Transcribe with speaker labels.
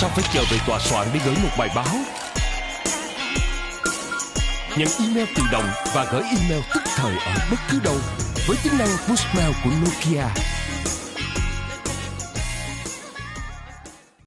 Speaker 1: Sao phải chờ về tòa soạn để gửi một bài báo? Nhận email tự động và gửi email tức thời ở bất cứ đâu, Với tính năng push mail của Nokia.